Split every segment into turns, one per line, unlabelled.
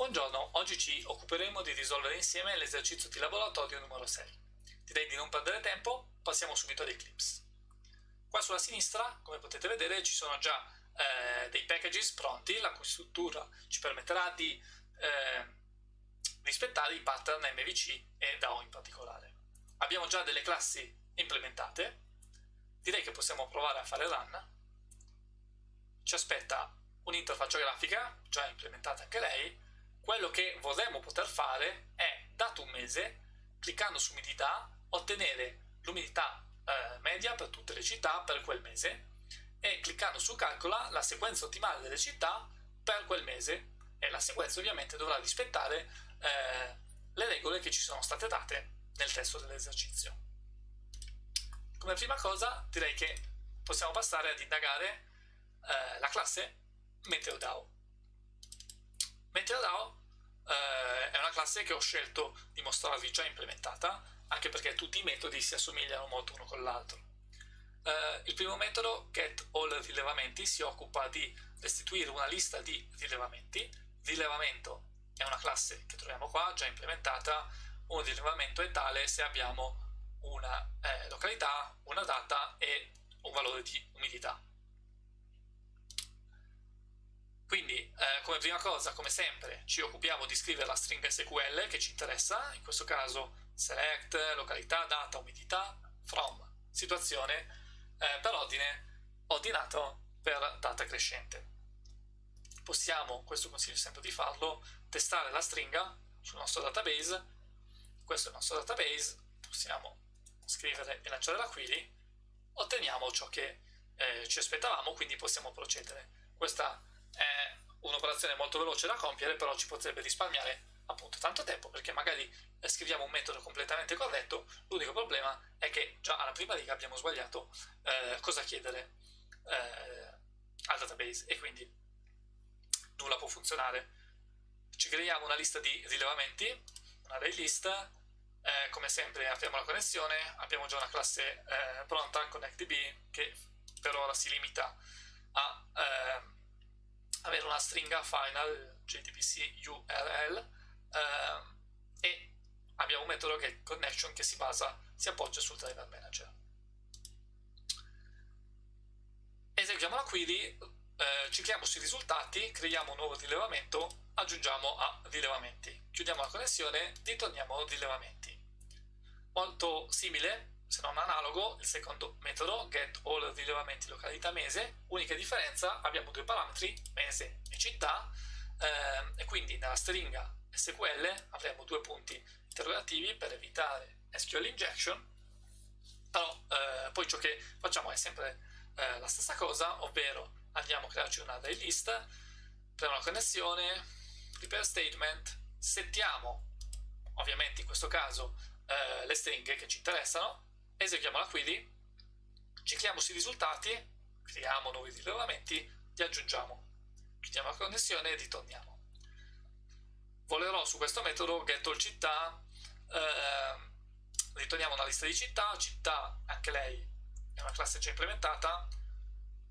Buongiorno, oggi ci occuperemo di risolvere insieme l'esercizio di laboratorio numero 6. Direi di non perdere tempo, passiamo subito ad Eclipse. Qua sulla sinistra, come potete vedere, ci sono già eh, dei packages pronti, la cui struttura ci permetterà di eh, rispettare i pattern MVC e DAO in particolare. Abbiamo già delle classi implementate, direi che possiamo provare a fare run. Ci aspetta un'interfaccia grafica, già implementata anche lei, quello che vorremmo poter fare è, dato un mese, cliccando su umidità, ottenere l'umidità eh, media per tutte le città per quel mese e cliccando su calcola la sequenza ottimale delle città per quel mese e la sequenza ovviamente dovrà rispettare eh, le regole che ci sono state date nel testo dell'esercizio. Come prima cosa direi che possiamo passare ad indagare eh, la classe MeteoDAO. MeteoDAO eh, è una classe che ho scelto di mostrarvi già implementata, anche perché tutti i metodi si assomigliano molto uno con l'altro. Eh, il primo metodo, getAllRilevamenti, si occupa di restituire una lista di rilevamenti. Rilevamento è una classe che troviamo qua, già implementata. Un rilevamento è tale se abbiamo una eh, località, una data e un valore di umidità. Quindi, eh, come prima cosa, come sempre, ci occupiamo di scrivere la stringa SQL che ci interessa, in questo caso select, località, data, umidità, from, situazione, eh, per ordine ordinato per data crescente. Possiamo, questo consiglio sempre di farlo, testare la stringa sul nostro database, questo è il nostro database, possiamo scrivere e lanciare la query, otteniamo ciò che eh, ci aspettavamo, quindi possiamo procedere. Questa è un'operazione molto veloce da compiere, però ci potrebbe risparmiare appunto tanto tempo, perché magari scriviamo un metodo completamente corretto, l'unico problema è che già alla prima riga abbiamo sbagliato eh, cosa chiedere eh, al database e quindi nulla può funzionare. Ci creiamo una lista di rilevamenti, un array list, eh, come sempre apriamo la connessione, abbiamo già una classe eh, pronta, ConnectDB, che per ora si limita a eh, una stringa final JTBC URL eh, e abbiamo un metodo che è connection che si basa, si appoggia sul driver manager. Eseguiamo la query, eh, clicchiamo sui risultati, creiamo un nuovo rilevamento, aggiungiamo a rilevamenti. Chiudiamo la connessione, ritorniamo rilevamenti. Molto simile se non analogo, il secondo metodo, get all rilevamenti località mese, unica differenza, abbiamo due parametri, mese e città, ehm, e quindi nella stringa SQL avremo due punti interrogativi per evitare SQL injection, però eh, poi ciò che facciamo è sempre eh, la stessa cosa, ovvero andiamo a crearci un array list, creiamo la connessione, prepare statement, settiamo ovviamente in questo caso eh, le stringhe che ci interessano, eseguiamo la query, cicliamo sui risultati, creiamo nuovi rilevamenti, li aggiungiamo, chiudiamo la connessione e ritorniamo. Volerò su questo metodo getAllCittà, eh, ritorniamo una lista di città, città anche lei è una classe già implementata,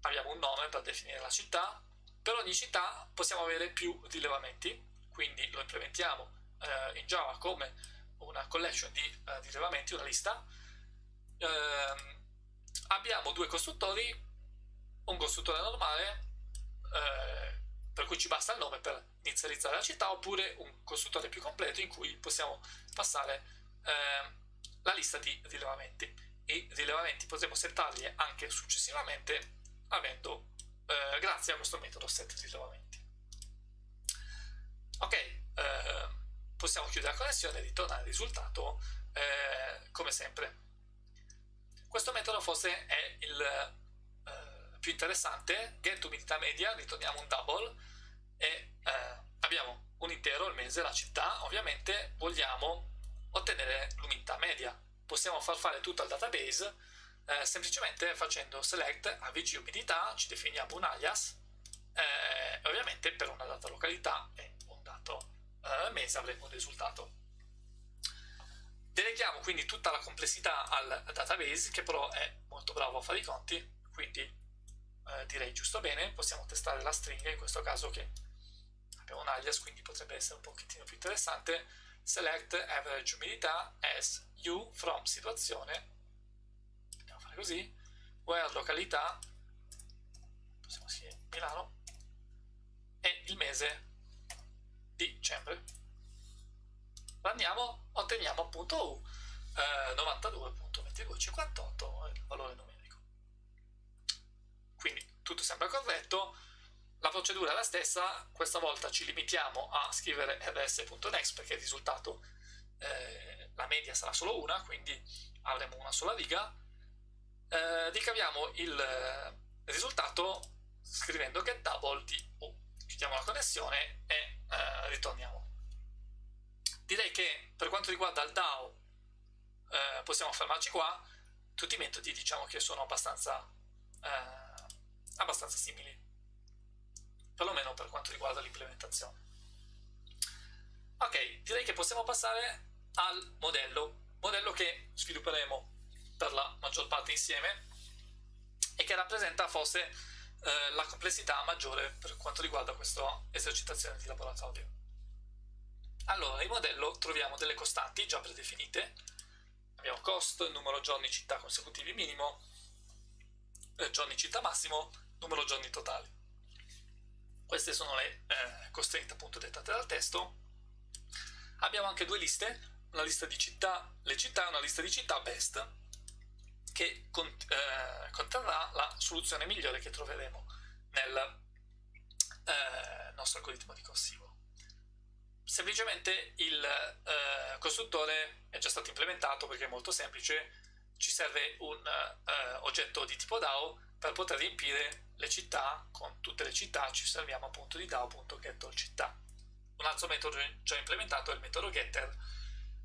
abbiamo un nome per definire la città, per ogni città possiamo avere più rilevamenti, quindi lo implementiamo eh, in Java come una collection di eh, rilevamenti, una lista, eh, abbiamo due costruttori, un costruttore normale, eh, per cui ci basta il nome per inizializzare la città, oppure un costruttore più completo in cui possiamo passare eh, la lista di rilevamenti. I rilevamenti potremo settarli anche successivamente avendo, eh, grazie a questo metodo set rilevamenti. Ok, eh, possiamo chiudere la connessione e ritornare al risultato eh, come sempre. Questo metodo forse è il eh, più interessante, get umidità media, ritorniamo un double e eh, abbiamo un intero, il mese, la città, ovviamente vogliamo ottenere l'umidità media. Possiamo far fare tutto al database eh, semplicemente facendo select avg umidità, ci definiamo un alias eh, ovviamente per una data località e un dato eh, mese avremo un risultato. Deleghiamo quindi tutta la complessità al database, che però è molto bravo a fare i conti, quindi eh, direi giusto bene, possiamo testare la stringa, in questo caso che abbiamo un alias quindi potrebbe essere un pochettino più interessante. Select average umidità as u from situazione. Andiamo a fare così. Where località possiamo scrivere Milano e il mese di dicembre andiamo otteniamo appunto eh, 92.2258 il valore numerico. Quindi tutto sembra corretto. La procedura è la stessa questa volta ci limitiamo a scrivere rs.next perché il risultato eh, la media sarà solo una quindi avremo una sola riga. Eh, ricaviamo il risultato scrivendo get double di U chiudiamo la connessione e eh, ritorniamo direi che per quanto riguarda il DAO eh, possiamo fermarci qua. Tutti i metodi diciamo che sono abbastanza eh, abbastanza simili. Perlomeno per quanto riguarda l'implementazione. Ok direi che possiamo passare al modello. Modello che svilupperemo per la maggior parte insieme e che rappresenta forse eh, la complessità maggiore per quanto riguarda questa esercitazione di laboratorio allora, in modello troviamo delle costanti già predefinite. Abbiamo cost, numero giorni città consecutivi minimo, eh, giorni città massimo, numero giorni totali. Queste sono le eh, constraint appunto dettate dal testo. Abbiamo anche due liste, una lista di città, le città e una lista di città best, che cont eh, conterrà la soluzione migliore che troveremo nel eh, nostro algoritmo ricorsivo semplicemente il eh, costruttore è già stato implementato perché è molto semplice, ci serve un eh, oggetto di tipo DAO per poter riempire le città, con tutte le città ci serviamo appunto di DAO.getAllCittà. Un altro metodo già implementato è il metodo getter,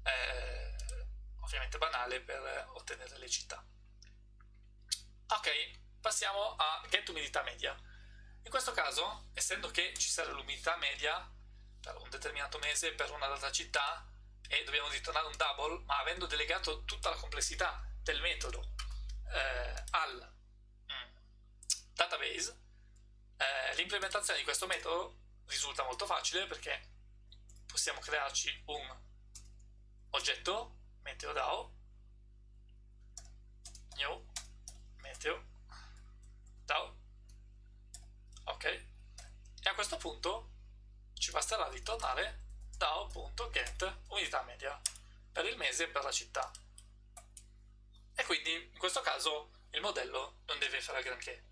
eh, ovviamente banale per ottenere le città. Ok, passiamo a getUmidità media. In questo caso, essendo che ci serve l'umidità media, un determinato mese per una data città e dobbiamo ritornare un double, ma avendo delegato tutta la complessità del metodo eh, al mm, database, eh, l'implementazione di questo metodo risulta molto facile perché possiamo crearci un oggetto MeteoDAO new meteo DAO. Ok. E a questo punto ci basterà ritornare DAO.get unità media per il mese e per la città. E quindi in questo caso il modello non deve fare granché.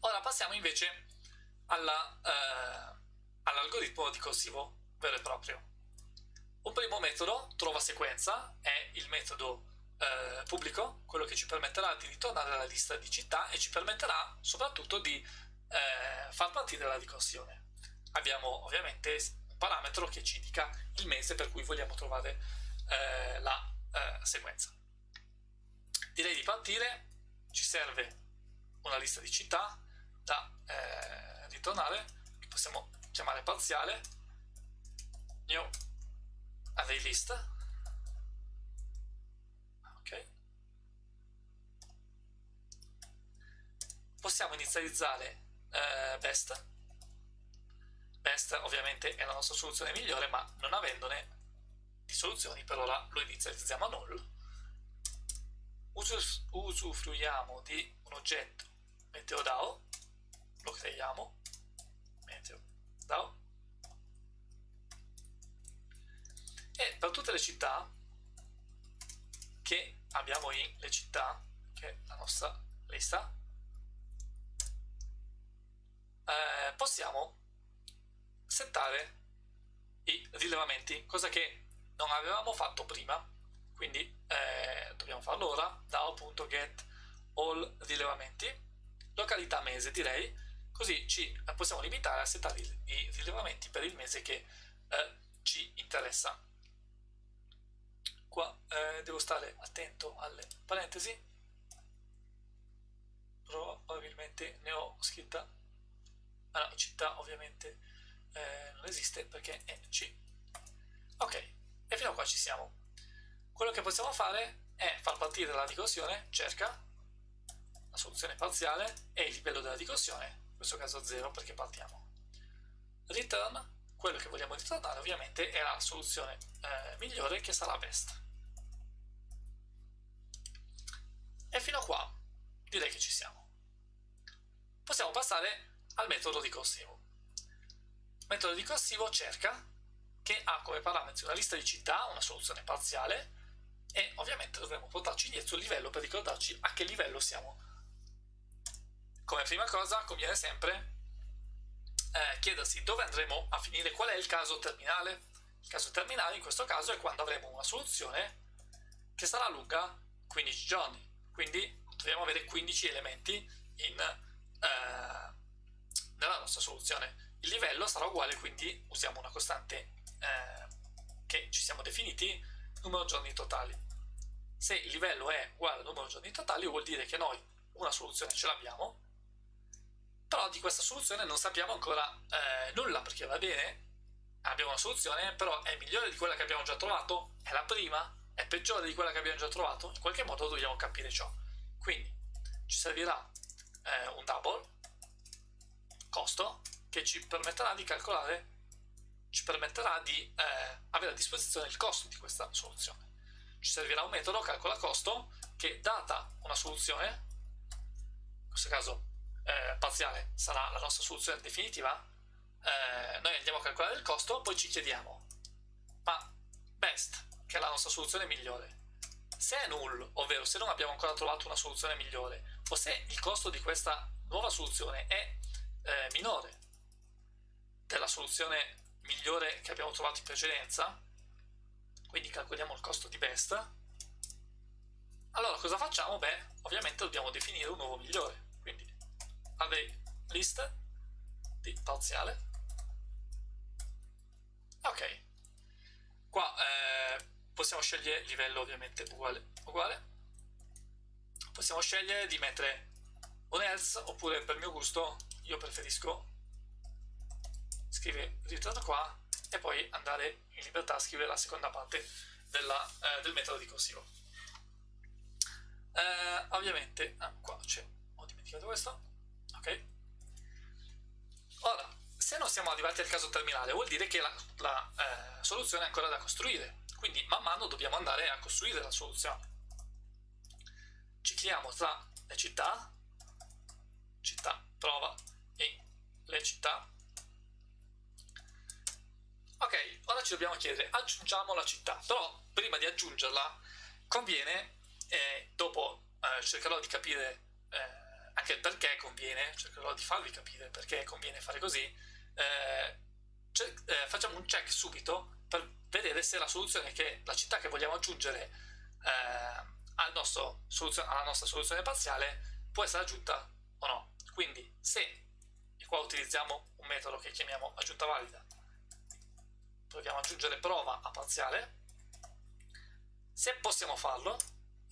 Ora passiamo invece eh, all'algoritmo all ricorsivo vero e proprio. Un primo metodo, trova sequenza, è il metodo eh, pubblico, quello che ci permetterà di ritornare alla lista di città e ci permetterà soprattutto di eh, far partire la ricorsione abbiamo ovviamente un parametro che ci indica il mese per cui vogliamo trovare eh, la eh, sequenza. Direi di partire, ci serve una lista di città da eh, ritornare, che possiamo chiamare parziale, new array list, ok. Possiamo inizializzare eh, best Best ovviamente è la nostra soluzione migliore, ma non avendone di soluzioni per ora lo inizializziamo a null. Us usufruiamo di un oggetto MeteoDAO, lo creiamo, MeteoDAO, e per tutte le città che abbiamo in le città, che è la nostra lista, eh, possiamo settare i rilevamenti, cosa che non avevamo fatto prima, quindi eh, dobbiamo farlo ora, DAO.get all rilevamenti, località mese direi, così ci possiamo limitare a settare i rilevamenti per il mese che eh, ci interessa. Qua eh, devo stare attento alle parentesi, probabilmente ne ho scritta, ah no, città ovviamente eh, non esiste perché è C. Ok, e fino a qua ci siamo. Quello che possiamo fare è far partire la ricorsione, cerca la soluzione parziale e il livello della ricorsione, in questo caso 0 perché partiamo. return quello che vogliamo ritornare ovviamente è la soluzione eh, migliore che sarà best e fino a qua direi che ci siamo possiamo passare al metodo ricorsivo metodo ricorsivo cerca che ha come parametri una lista di città, una soluzione parziale e ovviamente dovremo portarci indietro il livello per ricordarci a che livello siamo. Come prima cosa conviene sempre eh, chiedersi dove andremo a finire, qual è il caso terminale. Il caso terminale in questo caso è quando avremo una soluzione che sarà lunga 15 giorni, quindi dobbiamo avere 15 elementi in, eh, nella nostra soluzione. Il livello sarà uguale, quindi usiamo una costante eh, che ci siamo definiti numero giorni totali. Se il livello è uguale al numero giorni totali vuol dire che noi una soluzione ce l'abbiamo, però di questa soluzione non sappiamo ancora eh, nulla perché va bene, abbiamo una soluzione, però è migliore di quella che abbiamo già trovato, è la prima, è peggiore di quella che abbiamo già trovato, in qualche modo dobbiamo capire ciò. Quindi ci servirà eh, un double costo che ci permetterà di calcolare ci permetterà di eh, avere a disposizione il costo di questa soluzione. Ci servirà un metodo calcola costo che data una soluzione, in questo caso eh, parziale sarà la nostra soluzione definitiva, eh, noi andiamo a calcolare il costo, poi ci chiediamo, ma best, che è la nostra soluzione migliore, se è null, ovvero se non abbiamo ancora trovato una soluzione migliore, o se il costo di questa nuova soluzione è eh, minore della soluzione migliore che abbiamo trovato in precedenza. Quindi calcoliamo il costo di best. Allora cosa facciamo? beh ovviamente dobbiamo definire un nuovo migliore. Quindi array list di parziale. Ok. Qua eh, possiamo scegliere livello ovviamente uguale uguale. Possiamo scegliere di mettere un else oppure per mio gusto io preferisco scrivere ritorno qua e poi andare in libertà a scrivere la seconda parte della, eh, del metodo ricorsivo. Eh, ovviamente, ah, qua c'è, ho dimenticato questo, ok. Ora, se non siamo arrivati al caso terminale vuol dire che la, la eh, soluzione è ancora da costruire, quindi man mano dobbiamo andare a costruire la soluzione. Cicliamo tra le città, città prova e le città ok, ora ci dobbiamo chiedere, aggiungiamo la città, però prima di aggiungerla conviene, eh, dopo eh, cercherò di capire eh, anche il perché conviene, cercherò di farvi capire perché conviene fare così, eh, eh, facciamo un check subito per vedere se la soluzione che, la città che vogliamo aggiungere eh, al nostro alla nostra soluzione parziale può essere aggiunta o no. Quindi se, e qua utilizziamo un metodo che chiamiamo aggiunta valida, proviamo ad aggiungere prova a parziale. Se possiamo farlo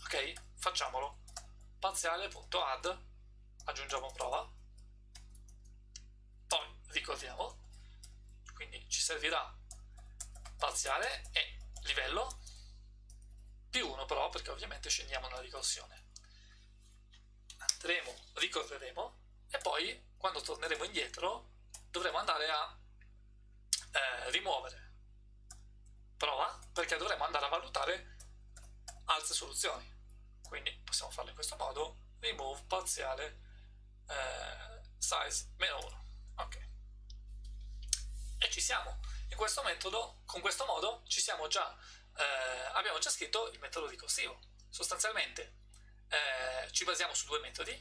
ok facciamolo. Parziale.add aggiungiamo prova. Poi ricordiamo. Quindi ci servirà parziale e livello. Più 1 però perché ovviamente scendiamo nella ricorsione. Andremo, ricorreremo. E poi quando torneremo indietro dovremo andare a eh, rimuovere prova perché dovremo andare a valutare altre soluzioni. Quindi possiamo farlo in questo modo remove parziale eh, size meno 1 ok. E ci siamo. In questo metodo con questo modo ci siamo già eh, abbiamo già scritto il metodo ricorsivo sostanzialmente eh, ci basiamo su due metodi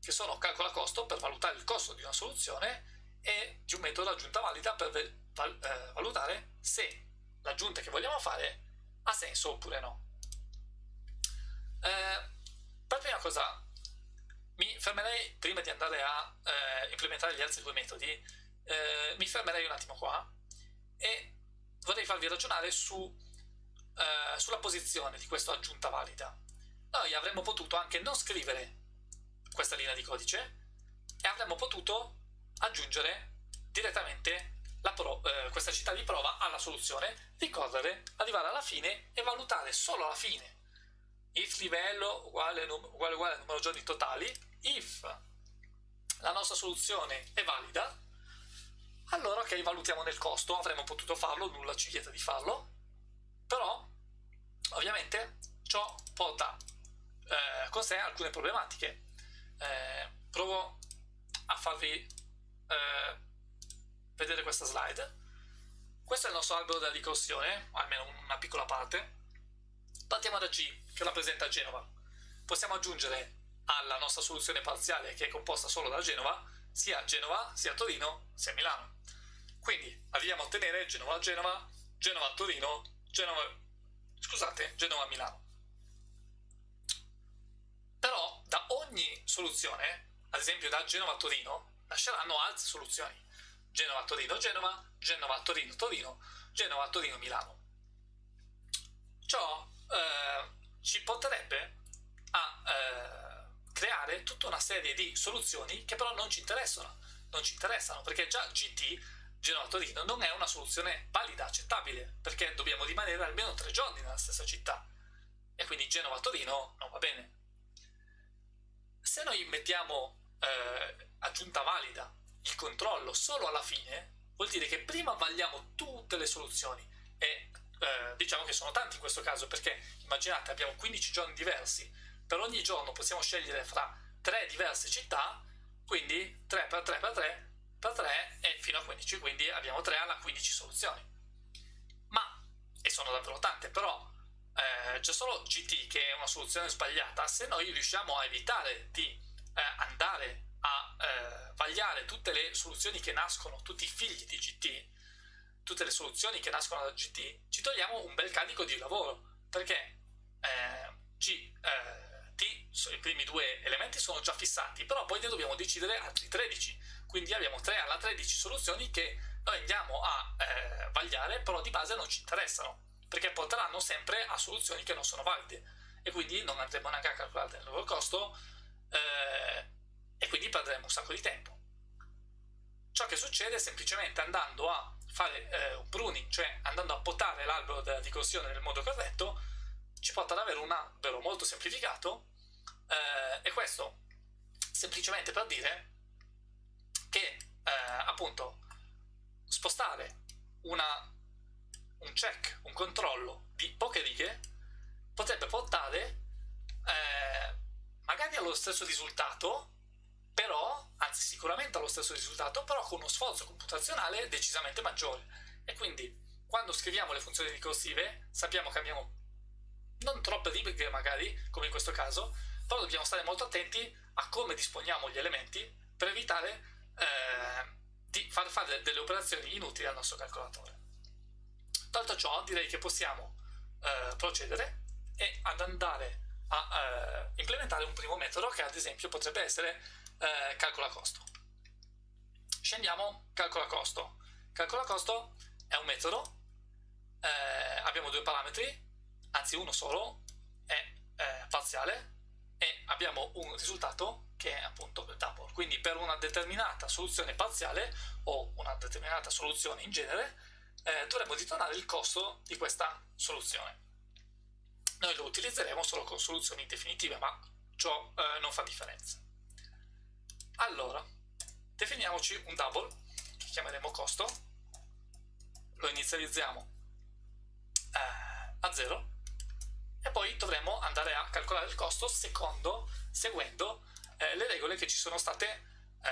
che sono calcola costo per valutare il costo di una soluzione e di un metodo aggiunta valida per val eh, valutare se l'aggiunta che vogliamo fare ha senso oppure no. Eh, per prima cosa mi fermerei, prima di andare a eh, implementare gli altri due metodi, eh, mi fermerei un attimo qua e vorrei farvi ragionare su, eh, sulla posizione di questa aggiunta valida. Noi avremmo potuto anche non scrivere questa linea di codice e avremmo potuto aggiungere direttamente pro, eh, questa città di prova alla soluzione, ricorrere, arrivare alla fine e valutare solo alla fine. If livello uguale, uguale, uguale numero giorni totali, if la nostra soluzione è valida, allora ok valutiamo nel costo. Avremmo potuto farlo nulla ci vieta di farlo. Però ovviamente ciò porta eh, con sé alcune problematiche. Eh, provo a farvi eh, vedere questa slide questo è il nostro albero della ricorsione almeno una piccola parte partiamo da G che rappresenta Genova possiamo aggiungere alla nostra soluzione parziale che è composta solo da Genova sia Genova, sia Torino, sia Milano. Quindi arriviamo a ottenere Genova-Genova, Genova-Torino, Genova... scusate, Genova-Milano. Però da ogni soluzione, ad esempio da Genova-Torino, nasceranno altre soluzioni. Genova-Torino-Genova, Genova-Torino-Torino, Genova-Torino-Milano. Ciò eh, ci porterebbe a eh, creare tutta una serie di soluzioni che però non ci interessano, non ci interessano perché già GT, Genova-Torino, non è una soluzione valida, accettabile, perché dobbiamo rimanere almeno tre giorni nella stessa città e quindi Genova-Torino non va bene. Se noi mettiamo eh, aggiunta valida il controllo solo alla fine, vuol dire che prima vagliamo tutte le soluzioni e eh, diciamo che sono tanti in questo caso perché immaginate abbiamo 15 giorni diversi per ogni giorno possiamo scegliere fra tre diverse città, quindi 3 per 3 per 3 per 3 e fino a 15, quindi abbiamo 3 alla 15 soluzioni. Ma, e sono davvero tante, però eh, c'è solo GT che è una soluzione sbagliata, se noi riusciamo a evitare di eh, andare a eh, vagliare tutte le soluzioni che nascono, tutti i figli di GT, tutte le soluzioni che nascono da GT, ci togliamo un bel carico di lavoro, perché eh, G, eh, i primi due elementi sono già fissati, però poi ne dobbiamo decidere altri 13, quindi abbiamo 3 alla 13 soluzioni che noi andiamo a eh, vagliare, però di base non ci interessano, perché porteranno sempre a soluzioni che non sono valide, e quindi non andremo neanche a calcolare il loro costo, eh, un sacco di tempo. Ciò che succede è semplicemente andando a fare eh, un pruning, cioè andando a potare l'albero della ricorsione nel modo corretto, ci porta ad avere un albero molto semplificato eh, e questo semplicemente per dire che eh, appunto spostare una, un check, un controllo di poche righe potrebbe portare eh, magari allo stesso risultato però, anzi sicuramente allo stesso risultato, però con uno sforzo computazionale decisamente maggiore. E quindi quando scriviamo le funzioni ricorsive sappiamo che abbiamo non troppe righe magari, come in questo caso, però dobbiamo stare molto attenti a come disponiamo gli elementi per evitare eh, di far fare delle operazioni inutili al nostro calcolatore. Tolto ciò, direi che possiamo eh, procedere e ad andare a eh, implementare un primo metodo che ad esempio potrebbe essere eh, calcola costo. Scendiamo calcola costo. Calcola costo è un metodo, eh, abbiamo due parametri, anzi uno solo, è eh, parziale, e abbiamo un risultato che è appunto il double. Quindi per una determinata soluzione parziale o una determinata soluzione in genere eh, dovremo ritornare il costo di questa soluzione. Noi lo utilizzeremo solo con soluzioni definitive, ma ciò eh, non fa differenza. Allora, definiamoci un double, che chiameremo costo, lo inizializziamo eh, a 0 e poi dovremo andare a calcolare il costo secondo, seguendo eh, le regole che ci sono state eh,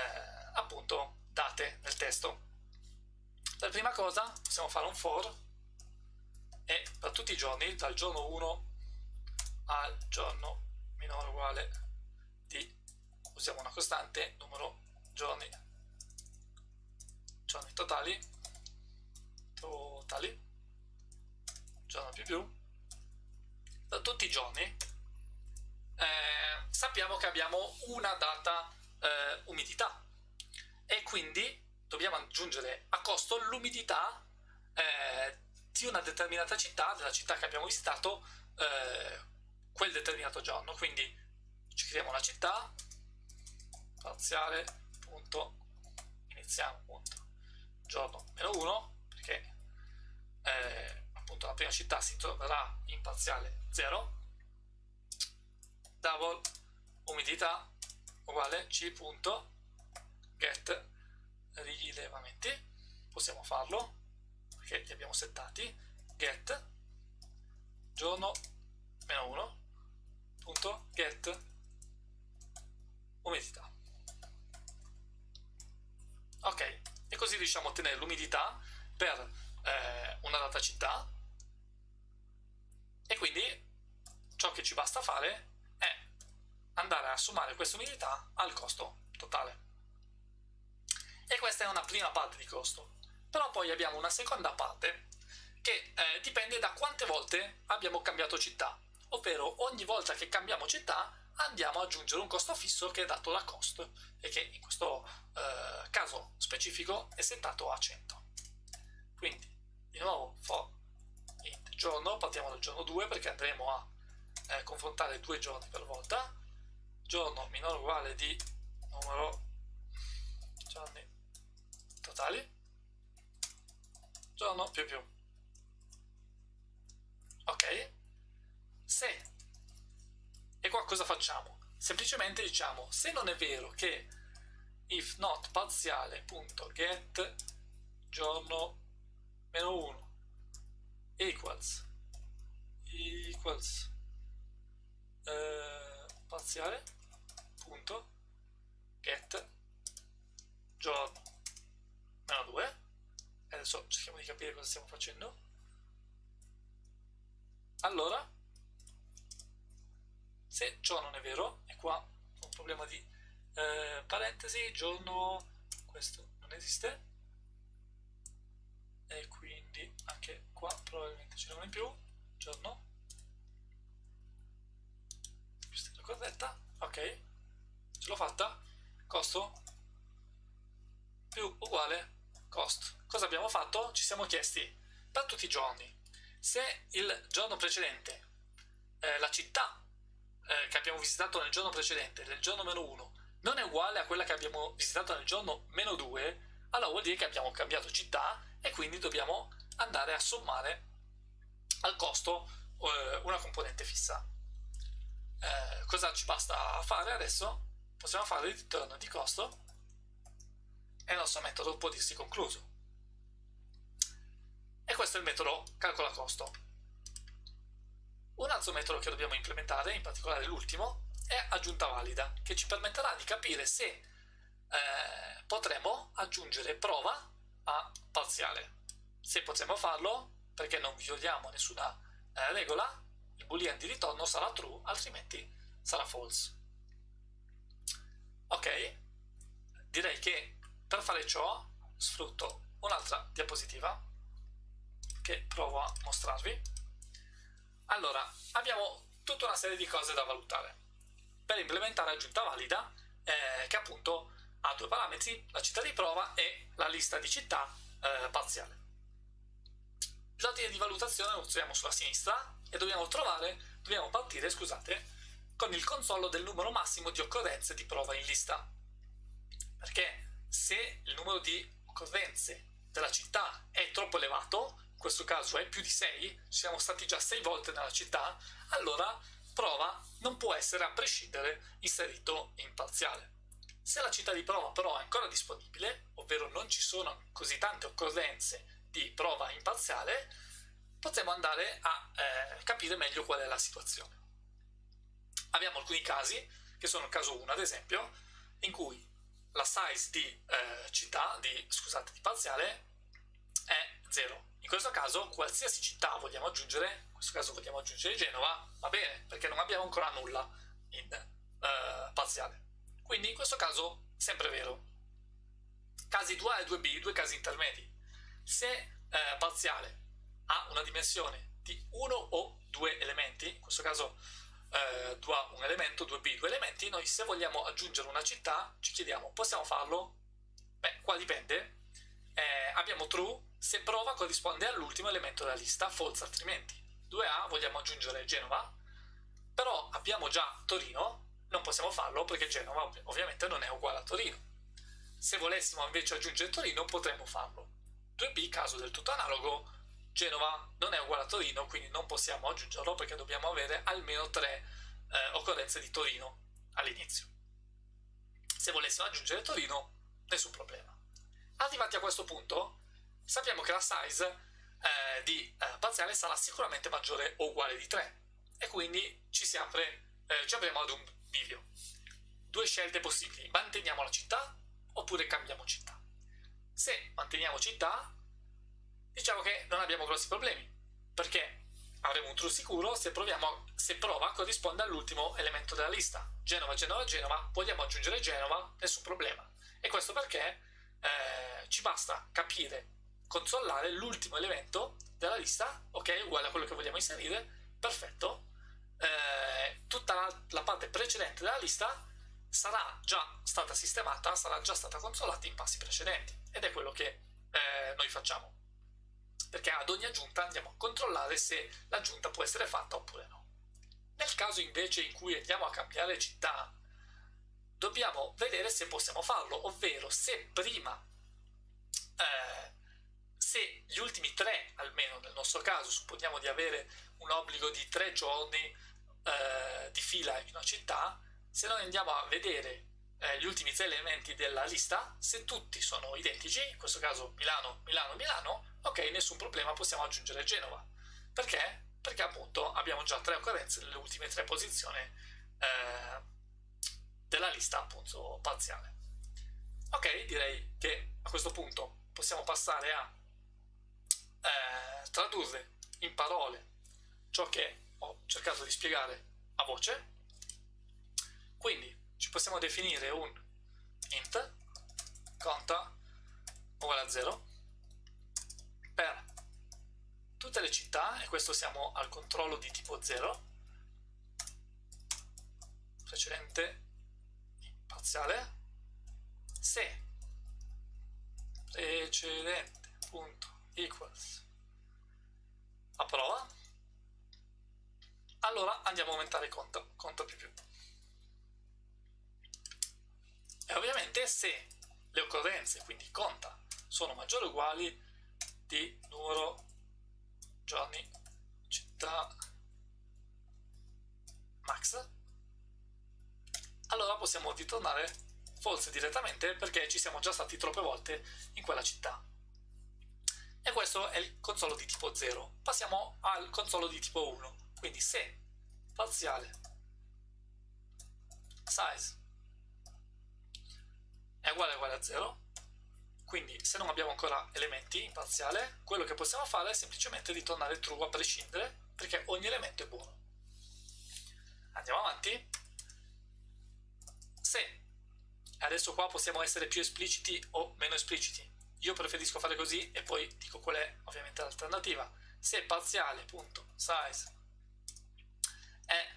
appunto date nel testo. Per prima cosa possiamo fare un for e per tutti i giorni, dal giorno 1 al giorno minore uguale di, usiamo una costante, numero giorni, giorni totali, totali, giorno più più, tutti i giorni, eh, sappiamo che abbiamo una data eh, umidità e quindi dobbiamo aggiungere a costo l'umidità eh, di una determinata città, della città che abbiamo visitato eh, quel determinato giorno. Quindi ci creiamo una città, parziale, punto, iniziamo, punto, giorno meno 1, perché eh, appunto la prima città si troverà in parziale 0 double umidità uguale c.get rilevamenti possiamo farlo, perché li abbiamo settati, get giorno meno 1 punto. Get umidità ok e così riusciamo a ottenere l'umidità per eh, una data città. E quindi ciò che ci basta fare è andare a sommare questa umidità al costo totale. E questa è una prima parte di costo. Però poi abbiamo una seconda parte che eh, dipende da quante volte abbiamo cambiato città. Ovvero ogni volta che cambiamo città andiamo ad aggiungere un costo fisso che è dato da cost e che in questo eh, caso specifico è settato a 100 quindi di nuovo for int giorno partiamo dal giorno 2 perché andremo a eh, confrontare due giorni per volta. Giorno minore uguale di numero giorni totali. Giorno più più. Ok. Se e qua cosa facciamo? Semplicemente diciamo, se non è vero che if not parziale.get giorno meno 1 equals equals eh, parziale punto get giorno meno 2 adesso cerchiamo di capire cosa stiamo facendo allora se ciò non è vero, e qua un problema di eh, parentesi, giorno, questo non esiste, e quindi anche qua probabilmente ce n'è in più, giorno, questa è la corretta, ok, ce l'ho fatta, costo. Più uguale cost. Cosa abbiamo fatto? Ci siamo chiesti per tutti i giorni. Se il giorno precedente eh, la città eh, che abbiamo visitato nel giorno precedente, nel giorno meno 1, non è uguale a quella che abbiamo visitato nel giorno meno 2, allora vuol dire che abbiamo cambiato città e quindi dobbiamo andare a sommare al costo eh, una componente fissa. Eh, cosa ci basta fare adesso? Possiamo fare il ritorno di costo e il nostro metodo può dirsi concluso. E questo è il metodo calcola costo. Un altro metodo che dobbiamo implementare, in particolare l'ultimo, è aggiunta valida, che ci permetterà di capire se eh, potremo aggiungere prova a parziale. Se potremo farlo, perché non violiamo nessuna eh, regola, il boolean di ritorno sarà true, altrimenti sarà false. Ok, direi che per fare ciò sfrutto un'altra diapositiva che provo a mostrarvi. Allora, abbiamo tutta una serie di cose da valutare per implementare aggiunta valida eh, che appunto ha due parametri, la città di prova e la lista di città eh, parziale. L'ordine di valutazione lo troviamo sulla sinistra e dobbiamo trovare, dobbiamo partire, scusate, con il controllo del numero massimo di occorrenze di prova in lista. Perché se il numero di occorrenze della città è troppo elevato, questo caso è più di 6, siamo stati già 6 volte nella città, allora prova non può essere a prescindere inserito in parziale. Se la città di prova però è ancora disponibile, ovvero non ci sono così tante occorrenze di prova in parziale, potremo andare a eh, capire meglio qual è la situazione. Abbiamo alcuni casi, che sono il caso 1 ad esempio, in cui la size di eh, città, di, scusate, di parziale è 0 in questo caso qualsiasi città vogliamo aggiungere, in questo caso vogliamo aggiungere Genova, va bene, perché non abbiamo ancora nulla in eh, parziale. Quindi in questo caso sempre vero. Casi 2A e 2B, due casi intermedi. Se eh, parziale ha una dimensione di uno o due elementi, in questo caso eh, 2A un elemento, 2B due elementi, noi se vogliamo aggiungere una città ci chiediamo possiamo farlo? Beh, qua dipende. Eh, abbiamo true se prova corrisponde all'ultimo elemento della lista, false altrimenti. 2A vogliamo aggiungere Genova, però abbiamo già Torino, non possiamo farlo perché Genova ov ovviamente non è uguale a Torino. Se volessimo invece aggiungere Torino potremmo farlo. 2B, caso del tutto analogo, Genova non è uguale a Torino, quindi non possiamo aggiungerlo perché dobbiamo avere almeno 3 eh, occorrenze di Torino all'inizio. Se volessimo aggiungere Torino, nessun problema. Arrivati a questo punto, sappiamo che la size eh, di eh, parziale sarà sicuramente maggiore o uguale di 3 e quindi ci, si apre, eh, ci apriamo ad un bivio. Due scelte possibili, manteniamo la città oppure cambiamo città. Se manteniamo città, diciamo che non abbiamo grossi problemi, perché avremo un true sicuro se, proviamo, se prova corrisponde all'ultimo elemento della lista. Genova, Genova, Genova, vogliamo aggiungere Genova, nessun problema. E questo perché eh, ci basta capire, controllare l'ultimo elemento della lista, ok, uguale a quello che vogliamo inserire, perfetto. Eh, tutta la, la parte precedente della lista sarà già stata sistemata, sarà già stata consolata in passi precedenti ed è quello che eh, noi facciamo perché ad ogni aggiunta andiamo a controllare se l'aggiunta può essere fatta oppure no. Nel caso invece in cui andiamo a cambiare città, dobbiamo vedere se possiamo farlo, ovvero se prima, eh, se gli ultimi tre, almeno nel nostro caso, supponiamo di avere un obbligo di tre giorni eh, di fila in una città, se noi andiamo a vedere eh, gli ultimi tre elementi della lista, se tutti sono identici, in questo caso Milano, Milano, Milano, ok, nessun problema, possiamo aggiungere Genova. Perché? Perché appunto abbiamo già tre occorrenze nelle ultime tre posizioni eh, della lista appunto parziale. Ok, direi che a questo punto possiamo passare a eh, tradurre in parole ciò che ho cercato di spiegare a voce. Quindi ci possiamo definire un int conta uguale a 0 per tutte le città, e questo siamo al controllo di tipo 0, precedente parziale, se precedente punto. Equals. A prova, allora andiamo a aumentare conto, conto più più. E ovviamente se le occorrenze, quindi conta, sono maggiori o uguali di numero giorni città max allora possiamo ritornare forse direttamente perché ci siamo già stati troppe volte in quella città e questo è il consolo di tipo 0 passiamo al consolo di tipo 1 quindi se parziale size è uguale uguale a 0 quindi se non abbiamo ancora elementi in parziale, quello che possiamo fare è semplicemente ritornare true a prescindere, perché ogni elemento è buono. Andiamo avanti. Se adesso qua possiamo essere più espliciti o meno espliciti. Io preferisco fare così e poi dico qual è ovviamente l'alternativa. Se parziale.size è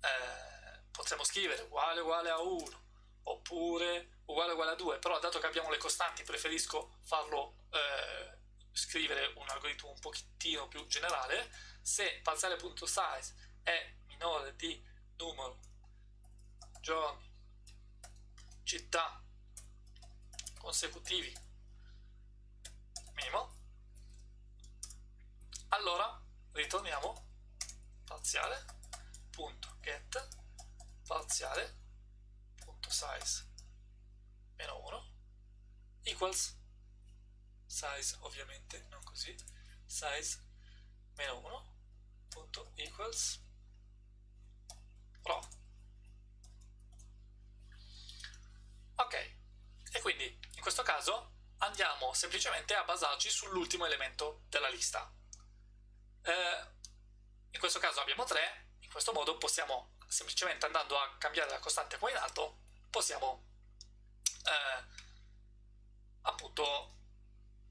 eh, potremmo scrivere uguale uguale a 1 oppure uguale uguale a 2, però dato che abbiamo le costanti preferisco farlo eh, scrivere un algoritmo un pochettino più generale, se parziale.size è minore di numero giorni, città. Consecutivi. Minimo, allora ritorniamo. Parziale.get parziale.size meno 1 equals. Size ovviamente non così. Size meno 1 punto equals. Raw ok. E quindi in questo caso andiamo semplicemente a basarci sull'ultimo elemento della lista. Eh, in questo caso abbiamo 3 in questo modo possiamo semplicemente andando a cambiare la costante qua in alto possiamo eh, appunto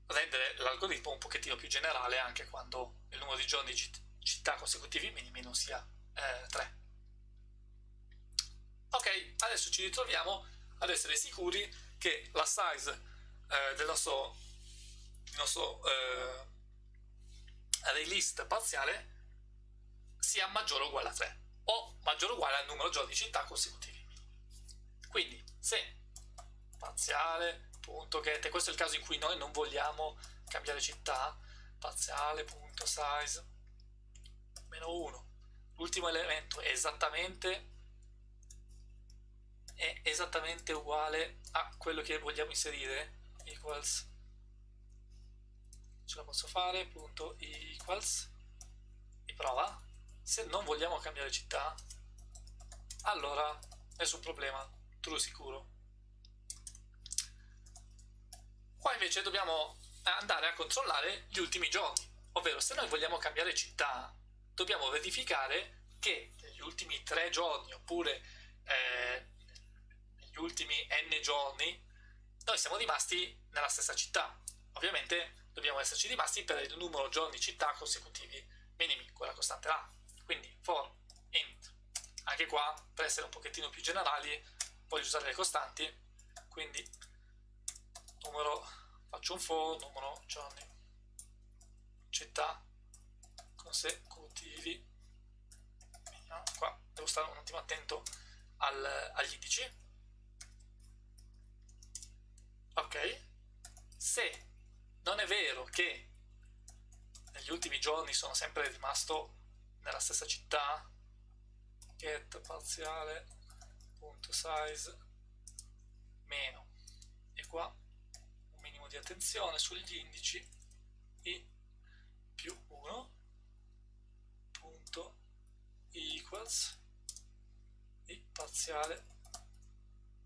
rendere l'algoritmo un pochettino più generale anche quando il numero di giorni di città consecutivi minimi non sia eh, 3. Ok, adesso ci ritroviamo ad essere sicuri che la size eh, del nostro, del nostro eh, list parziale sia maggiore o uguale a 3 o maggiore o uguale al numero giorni di città consecutivi. Quindi se parziale, punto get, questo è il caso in cui noi non vogliamo cambiare città, parziale, punto size, meno 1. L'ultimo elemento è esattamente, è esattamente uguale a quello che vogliamo inserire, equals ce la posso fare, punto equals, e prova. Se non vogliamo cambiare città, allora nessun problema, true sicuro. Qua invece dobbiamo andare a controllare gli ultimi giorni, ovvero se noi vogliamo cambiare città, dobbiamo verificare che negli ultimi tre giorni oppure eh, negli ultimi n giorni noi siamo rimasti nella stessa città. Ovviamente dobbiamo esserci rimasti per il numero giorni città consecutivi minimi, quella costante A. Quindi for int. Anche qua, per essere un pochettino più generali, voglio usare le costanti, quindi numero, faccio un for, numero giorni città consecutivi. Qua, devo stare un attimo attento al, agli indici ok? Se non è vero che negli ultimi giorni sono sempre rimasto nella stessa città, get parziale punto size meno e qua un minimo di attenzione sugli indici i più 1 punto equals i parziale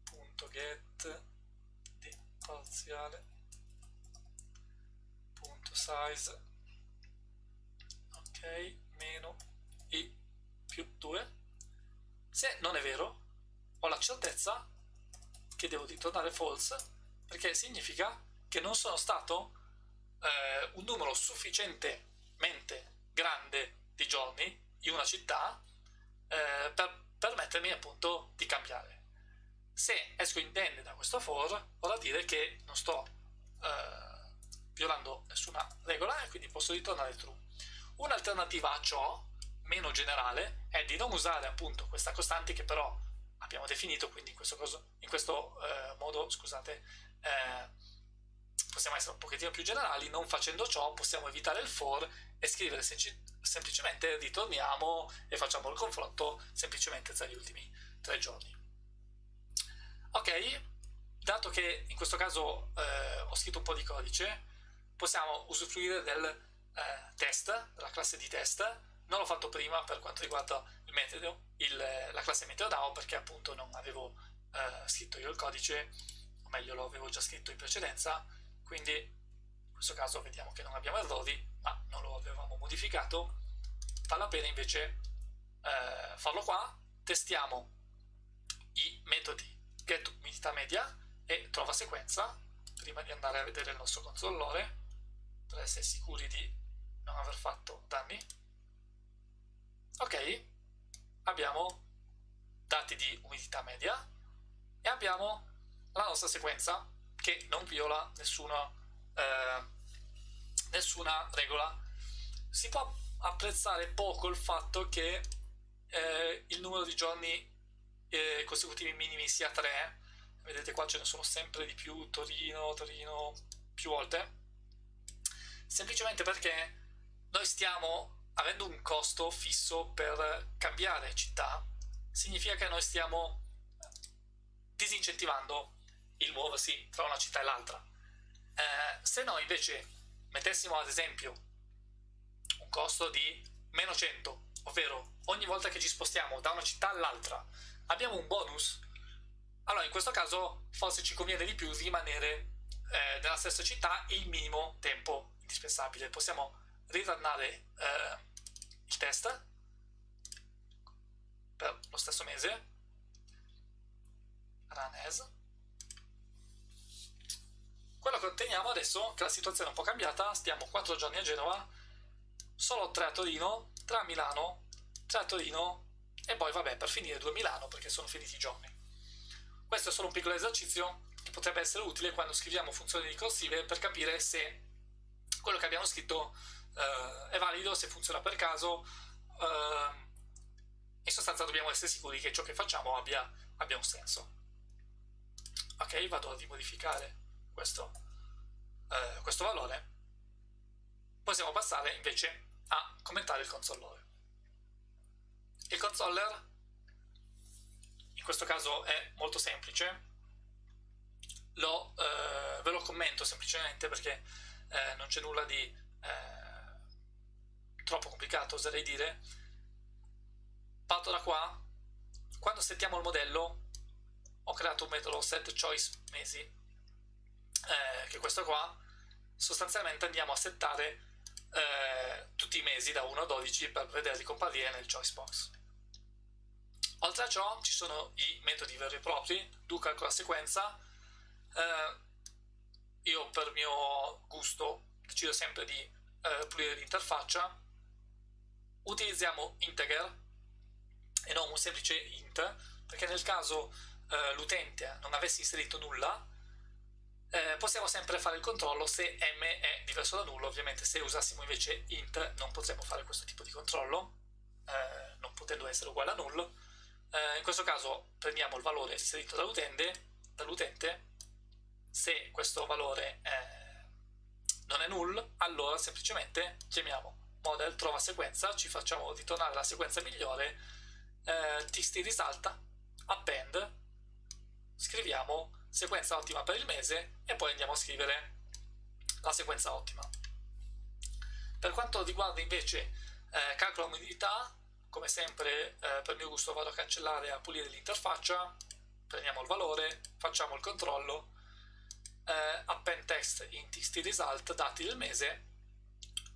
punto get parziale punto size ok meno i più 2 se non è vero ho la certezza che devo ritornare false perché significa che non sono stato eh, un numero sufficientemente grande di giorni in una città eh, per permettermi appunto di cambiare se esco indenne da questo for, vorrà dire che non sto eh, violando nessuna regola e quindi posso ritornare true. Un'alternativa a ciò, meno generale, è di non usare appunto questa costante che però abbiamo definito, quindi in questo, coso, in questo eh, modo, scusate, eh, possiamo essere un pochettino più generali, non facendo ciò possiamo evitare il for e scrivere semplicemente ritorniamo e facciamo il confronto semplicemente tra gli ultimi tre giorni. Ok, dato che in questo caso eh, ho scritto un po' di codice, possiamo usufruire del eh, test, della classe di test. Non l'ho fatto prima per quanto riguarda il metodo, il, la classe MeteoDAO, perché appunto non avevo eh, scritto io il codice, o meglio lo avevo già scritto in precedenza, quindi in questo caso vediamo che non abbiamo errori, ma non lo avevamo modificato. Vale la pena invece eh, farlo qua, testiamo i metodi get umidità media e trova sequenza prima di andare a vedere il nostro controllore per essere sicuri di non aver fatto danni. Ok abbiamo dati di umidità media e abbiamo la nostra sequenza che non viola nessuna, eh, nessuna regola. Si può apprezzare poco il fatto che eh, il numero di giorni eh, consecutivi minimi sia 3 vedete qua ce ne sono sempre di più Torino, Torino più volte. Semplicemente perché noi stiamo avendo un costo fisso per cambiare città. Significa che noi stiamo disincentivando il muoversi tra una città e l'altra. Eh, se noi invece mettessimo ad esempio un costo di meno 100 ovvero ogni volta che ci spostiamo da una città all'altra abbiamo un bonus, allora in questo caso forse ci conviene di più rimanere eh, nella stessa città il minimo tempo indispensabile. Possiamo rirannare eh, il test per lo stesso mese, run as. Quello che otteniamo adesso, che la situazione è un po' cambiata, stiamo 4 giorni a Genova, solo 3 a Torino, 3 a Milano, 3 a Torino, e poi vabbè per finire due Milano perché sono finiti i giorni. Questo è solo un piccolo esercizio che potrebbe essere utile quando scriviamo funzioni ricorsive per capire se quello che abbiamo scritto eh, è valido, se funziona per caso. Eh, in sostanza dobbiamo essere sicuri che ciò che facciamo abbia, abbia un senso. Ok, vado a rimodificare questo, eh, questo valore. Possiamo passare invece a commentare il consolore. Il controller in questo caso è molto semplice, lo, eh, ve lo commento semplicemente perché eh, non c'è nulla di eh, troppo complicato oserei dire, parto da qua, quando settiamo il modello ho creato un metodo set choice mesi, eh, che è questo qua, sostanzialmente andiamo a settare eh, tutti i mesi da 1 a 12 per vederli comparire nel choice box. Oltre a ciò ci sono i metodi veri e propri, do calcola sequenza, eh, io per mio gusto decido sempre di eh, pulire l'interfaccia, utilizziamo integer e non un semplice int, perché nel caso eh, l'utente non avesse inserito nulla, eh, possiamo sempre fare il controllo se m è diverso da nullo, ovviamente se usassimo invece int non potremmo fare questo tipo di controllo, eh, non potendo essere uguale a null. Eh, in questo caso prendiamo il valore inserito dall'utente, se questo valore non è null, allora semplicemente chiamiamo model trova sequenza, ci facciamo ritornare la sequenza migliore, eh, txt risalta, append, scriviamo sequenza ottima per il mese e poi andiamo a scrivere la sequenza ottima. Per quanto riguarda invece eh, calcolo umidità, come sempre eh, per mio gusto vado a cancellare e a pulire l'interfaccia, prendiamo il valore, facciamo il controllo, eh, append text in txt result dati del mese,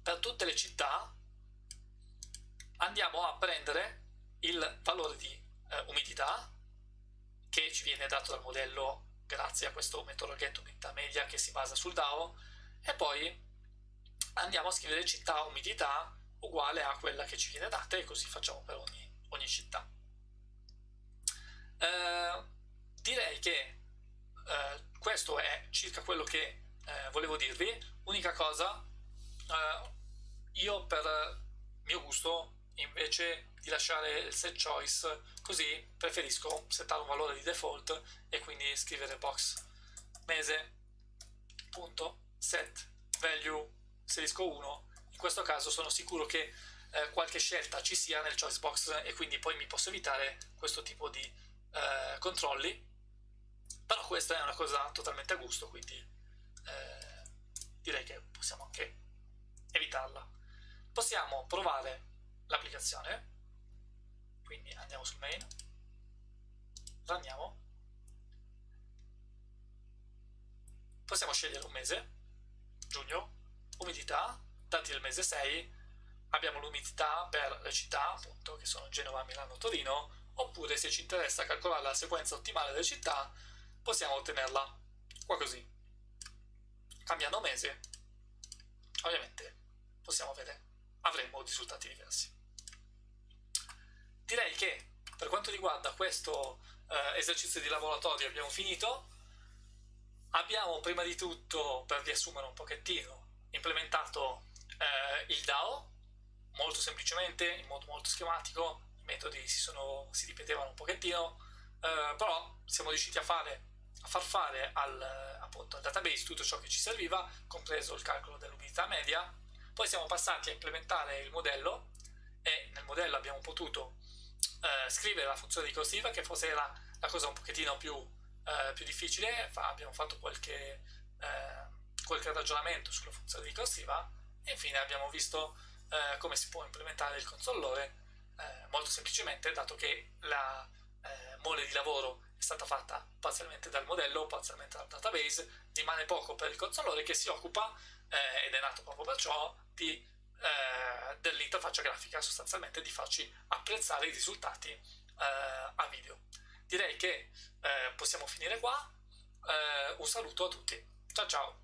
per tutte le città andiamo a prendere il valore di eh, umidità che ci viene dato dal modello grazie a questo metodo get umidità media che si basa sul DAO e poi andiamo a scrivere città umidità uguale a quella che ci viene data e così facciamo per ogni, ogni città. Eh, direi che eh, questo è circa quello che eh, volevo dirvi. Unica cosa, eh, io per mio gusto invece di lasciare il set choice così preferisco settare un valore di default e quindi scrivere box mese set value inserisco 1 in questo caso sono sicuro che eh, qualche scelta ci sia nel choice box e quindi poi mi posso evitare questo tipo di eh, controlli. Però questa è una cosa totalmente a gusto quindi eh, direi che possiamo anche evitarla. Possiamo provare l'applicazione quindi andiamo sul main. Ranniamo possiamo scegliere un mese. Giugno. Umidità. Dati del mese 6 abbiamo l'umidità per le città appunto che sono Genova, Milano, Torino. Oppure se ci interessa calcolare la sequenza ottimale delle città possiamo ottenerla. Qua così. Cambiando mese ovviamente possiamo vedere avremo risultati diversi direi che per quanto riguarda questo eh, esercizio di laboratorio abbiamo finito. Abbiamo prima di tutto, per riassumere un pochettino, implementato eh, il DAO, molto semplicemente, in modo molto schematico, i metodi si, sono, si ripetevano un pochettino, eh, però siamo riusciti a, fare, a far fare al, appunto, al database tutto ciò che ci serviva, compreso il calcolo dell'umidità media, poi siamo passati a implementare il modello e nel modello abbiamo potuto eh, scrivere la funzione ricorsiva che forse era la cosa un pochettino più, eh, più difficile, Fa, abbiamo fatto qualche, eh, qualche, ragionamento sulla funzione ricorsiva e infine abbiamo visto eh, come si può implementare il consollore eh, molto semplicemente dato che la eh, mole di lavoro è stata fatta parzialmente dal modello, parzialmente dal database, rimane poco per il consollore che si occupa, ed è nato proprio per ciò, di eh, dell'interfaccia grafica, sostanzialmente di farci apprezzare i risultati eh, a video. Direi che eh, possiamo finire qua, eh, un saluto a tutti, ciao ciao!